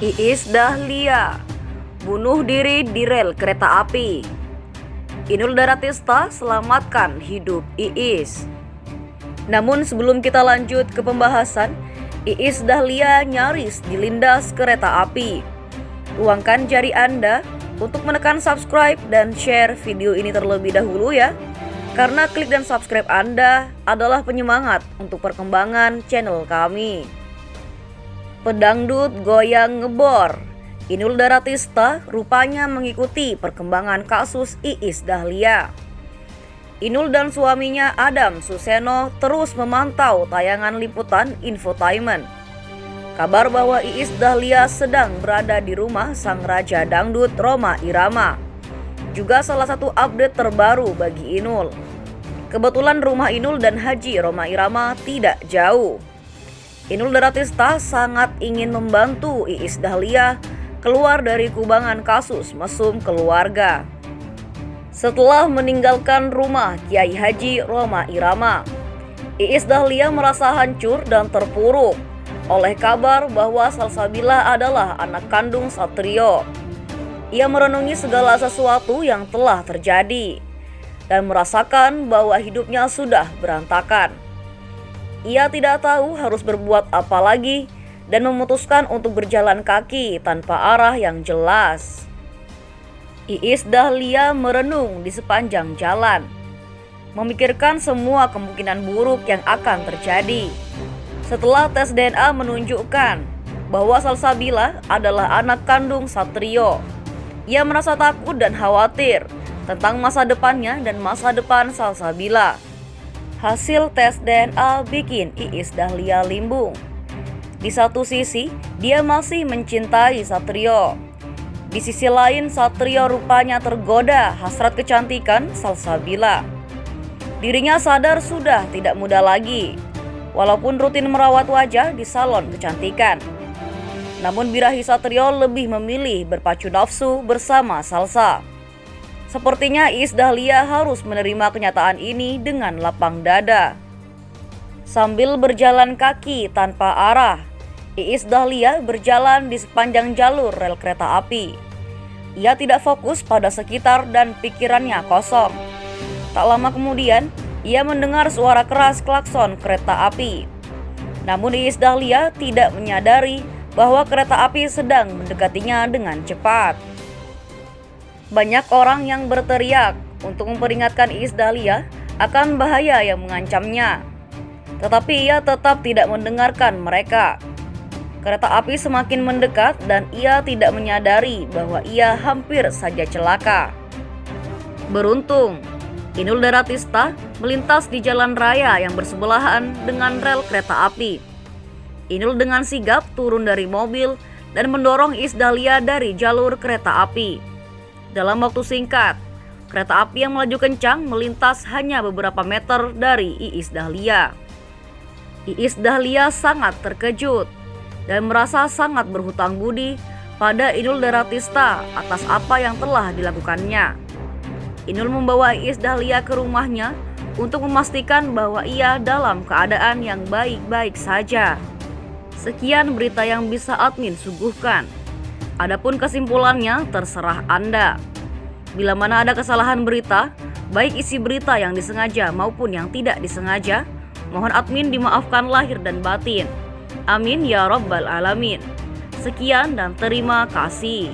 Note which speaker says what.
Speaker 1: Iis Dahlia bunuh diri di rel kereta api. Inul Daratista selamatkan hidup Iis. Namun sebelum kita lanjut ke pembahasan, Iis Dahlia nyaris dilindas kereta api. Luangkan jari Anda untuk menekan subscribe dan share video ini terlebih dahulu ya. Karena klik dan subscribe Anda adalah penyemangat untuk perkembangan channel kami. Pedangdut goyang ngebor. Inul Daratista rupanya mengikuti perkembangan kasus Iis Dahlia. Inul dan suaminya Adam Suseno terus memantau tayangan liputan infotainment. Kabar bahwa Iis Dahlia sedang berada di rumah sang raja dangdut Roma Irama. Juga salah satu update terbaru bagi Inul. Kebetulan rumah Inul dan Haji Roma Irama tidak jauh. Inul Daratista sangat ingin membantu Iis Dahlia keluar dari kubangan kasus mesum keluarga. Setelah meninggalkan rumah Kiai Haji Roma Irama, Iis Dahlia merasa hancur dan terpuruk oleh kabar bahwa Salsabila adalah anak kandung Satrio. Ia merenungi segala sesuatu yang telah terjadi dan merasakan bahwa hidupnya sudah berantakan. Ia tidak tahu harus berbuat apa lagi dan memutuskan untuk berjalan kaki tanpa arah yang jelas. Iis Dahlia merenung di sepanjang jalan, memikirkan semua kemungkinan buruk yang akan terjadi. Setelah tes DNA menunjukkan bahwa Salsabila adalah anak kandung Satrio, ia merasa takut dan khawatir tentang masa depannya dan masa depan Salsabila. Hasil tes DNA bikin Iis Dahlia limbung. Di satu sisi, dia masih mencintai Satrio. Di sisi lain, Satrio rupanya tergoda hasrat kecantikan Salsabila. Dirinya sadar sudah tidak muda lagi, walaupun rutin merawat wajah di salon kecantikan. Namun birahi Satrio lebih memilih berpacu nafsu bersama Salsa. Sepertinya Iis Dahlia harus menerima kenyataan ini dengan lapang dada. Sambil berjalan kaki tanpa arah, Iis Dahlia berjalan di sepanjang jalur rel kereta api. Ia tidak fokus pada sekitar dan pikirannya kosong. Tak lama kemudian, ia mendengar suara keras klakson kereta api. Namun Iis Dahlia tidak menyadari bahwa kereta api sedang mendekatinya dengan cepat. Banyak orang yang berteriak untuk memperingatkan Iis Dahlia akan bahaya yang mengancamnya. Tetapi ia tetap tidak mendengarkan mereka. Kereta api semakin mendekat dan ia tidak menyadari bahwa ia hampir saja celaka. Beruntung, Inul Daratista melintas di jalan raya yang bersebelahan dengan rel kereta api. Inul dengan sigap turun dari mobil dan mendorong Iis Dahlia dari jalur kereta api. Dalam waktu singkat, kereta api yang melaju kencang melintas hanya beberapa meter dari Iis Dahlia. Iis Dahlia sangat terkejut dan merasa sangat berhutang budi pada Inul Daratista atas apa yang telah dilakukannya. Inul membawa Iis Dahlia ke rumahnya untuk memastikan bahwa ia dalam keadaan yang baik-baik saja. Sekian berita yang bisa admin suguhkan. Adapun kesimpulannya terserah Anda. Bila mana ada kesalahan berita, baik isi berita yang disengaja maupun yang tidak disengaja, mohon admin dimaafkan lahir dan batin. Amin ya Rabbal 'Alamin. Sekian dan terima kasih.